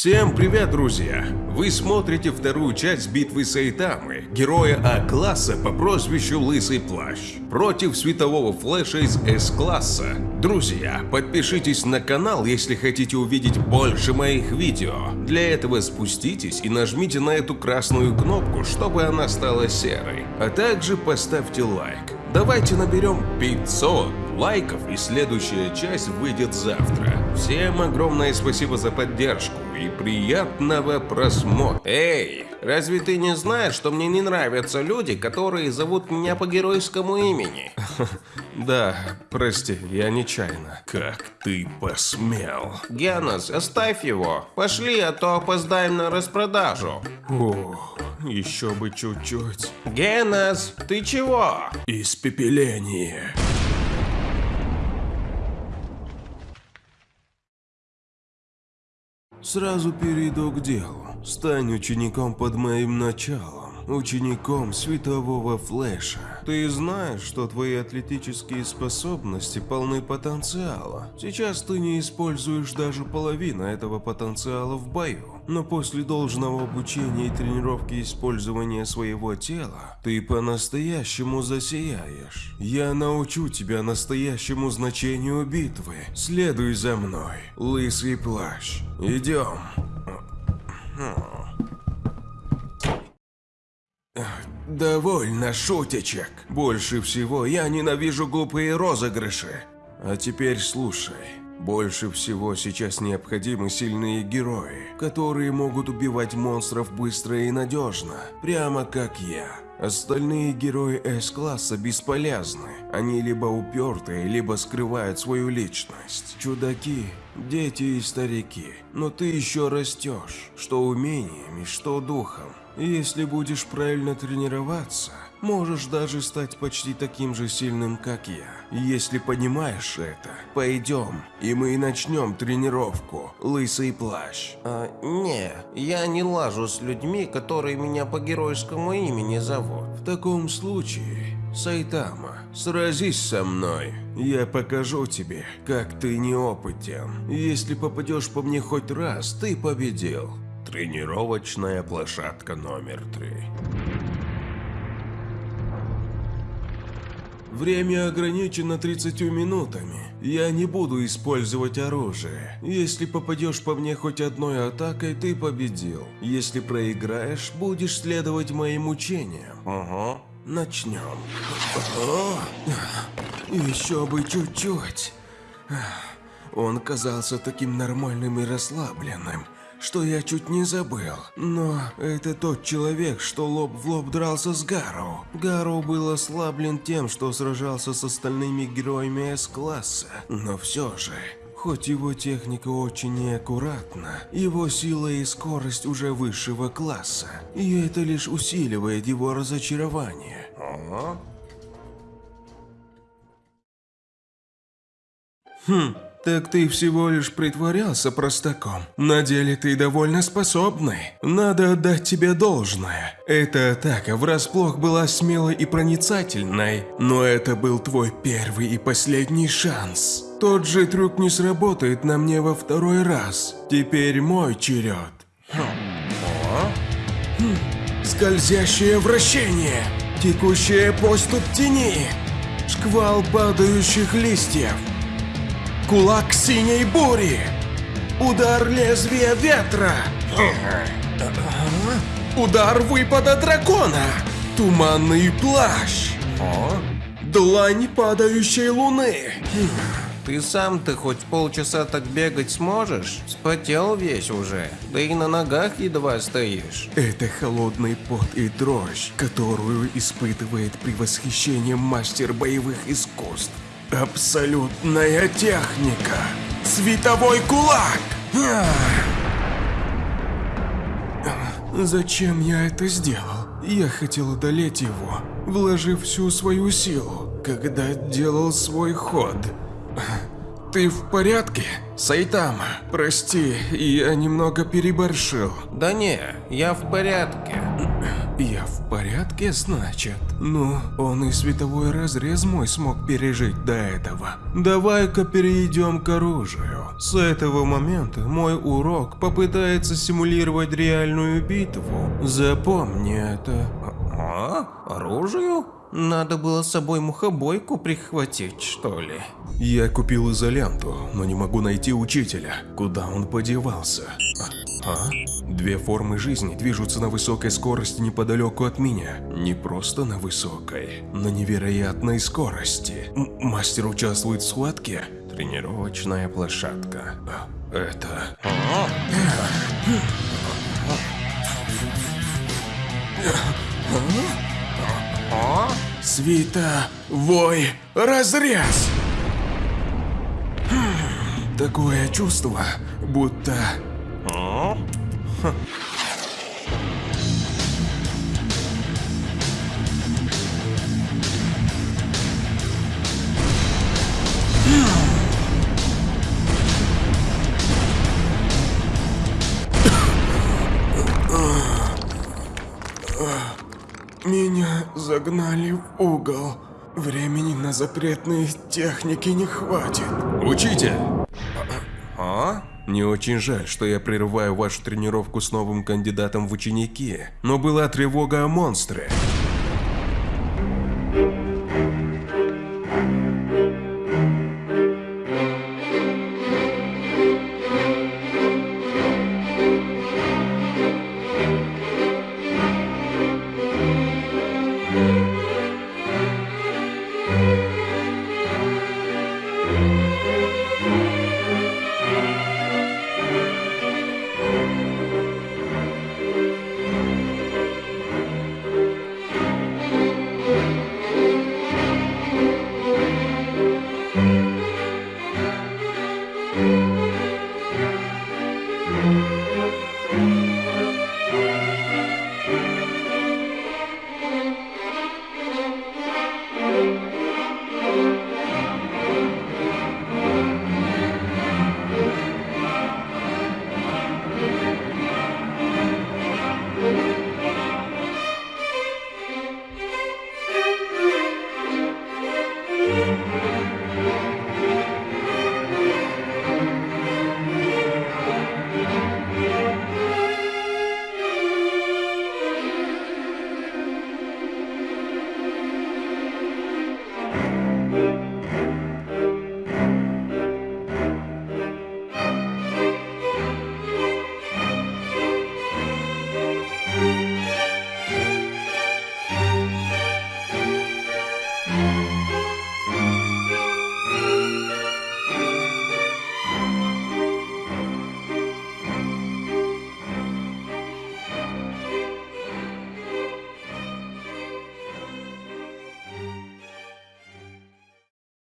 Всем привет, друзья! Вы смотрите вторую часть битвы Сайтамы, героя А-класса по прозвищу Лысый Плащ, против светового флэша из С-класса. Друзья, подпишитесь на канал, если хотите увидеть больше моих видео. Для этого спуститесь и нажмите на эту красную кнопку, чтобы она стала серой. А также поставьте лайк. Давайте наберем 500 лайков и следующая часть выйдет завтра. Всем огромное спасибо за поддержку и приятного просмотра. Эй, разве ты не знаешь, что мне не нравятся люди, которые зовут меня по геройскому имени? Да, прости, я нечаянно. Как ты посмел? Генос, оставь его. Пошли, а то опоздаем на распродажу. Ох, еще бы чуть-чуть. Генос, ты чего? Испепеление. Сразу перейду к делу. Стань учеником под моим началом. Учеником светового флеша. Ты знаешь, что твои атлетические способности полны потенциала. Сейчас ты не используешь даже половину этого потенциала в бою. Но после должного обучения и тренировки использования своего тела, ты по-настоящему засияешь. Я научу тебя настоящему значению битвы. Следуй за мной, лысый плащ. Идем. Довольно шутечек. Больше всего я ненавижу глупые розыгрыши. А теперь слушай. Больше всего сейчас необходимы сильные герои, которые могут убивать монстров быстро и надежно, прямо как я. Остальные герои С-класса бесполезны. Они либо упертые, либо скрывают свою личность. Чудаки, дети и старики. Но ты еще растешь, что умениями, что духом. И если будешь правильно тренироваться, можешь даже стать почти таким же сильным, как я. Если понимаешь это, пойдем, и мы начнем тренировку, лысый плащ. А, не, я не лажу с людьми, которые меня по геройскому имени зовут. В таком случае, Сайтама, сразись со мной. Я покажу тебе, как ты неопытен. Если попадешь по мне хоть раз, ты победил. Тренировочная площадка номер три. Время ограничено 30 минутами. Я не буду использовать оружие. Если попадешь по мне хоть одной атакой, ты победил. Если проиграешь, будешь следовать моим учениям. Ага. Начнем. О, еще бы чуть-чуть. Он казался таким нормальным и расслабленным что я чуть не забыл. Но это тот человек, что лоб в лоб дрался с Гару. Гару был ослаблен тем, что сражался с остальными героями С-класса. Но все же, Хоть его техника очень неаккуратна, его сила и скорость уже высшего класса, и это лишь усиливает его разочарование. Ага. Хм, так ты всего лишь притворялся простаком. На деле ты довольно способный. Надо отдать тебе должное. Эта атака врасплох была смелой и проницательной, но это был твой первый и последний шанс. Тот же трюк не сработает на мне во второй раз. Теперь мой черед. Хм. Скользящее вращение. Текущая поступ тени. Шквал падающих листьев. Кулак синей бури! Удар лезвия ветра! Удар выпада дракона! Туманный плащ! Длань падающей луны! Ты сам-то хоть полчаса так бегать сможешь? Спотел весь уже, да и на ногах едва стоишь. Это холодный пот и дрожь, которую испытывает при восхищении мастер боевых искусств. Абсолютная техника. Световой кулак. Зачем я это сделал? Я хотел одолеть его, вложив всю свою силу, когда делал свой ход. Ты в порядке, Сайтама? Прости, я немного переборщил. Да не, я в порядке. Я в порядке, значит? Ну, он и световой разрез мой смог пережить до этого. Давай-ка перейдем к оружию. С этого момента мой урок попытается симулировать реальную битву. Запомни это. А? Оружию? Надо было с собой мухобойку прихватить, что ли? Я купил изоленту, но не могу найти учителя. Куда он подевался? А? а? Две формы жизни движутся на высокой скорости неподалеку от меня. Не просто на высокой, на невероятной скорости. М мастер участвует в схватке? Тренировочная площадка. А, Это... Свита, вой, разрез! Хм, Такое чувство, будто... загнали в угол. Времени на запретные техники не хватит. Учитель! А? Не очень жаль, что я прерываю вашу тренировку с новым кандидатом в ученики, но была тревога о монстре.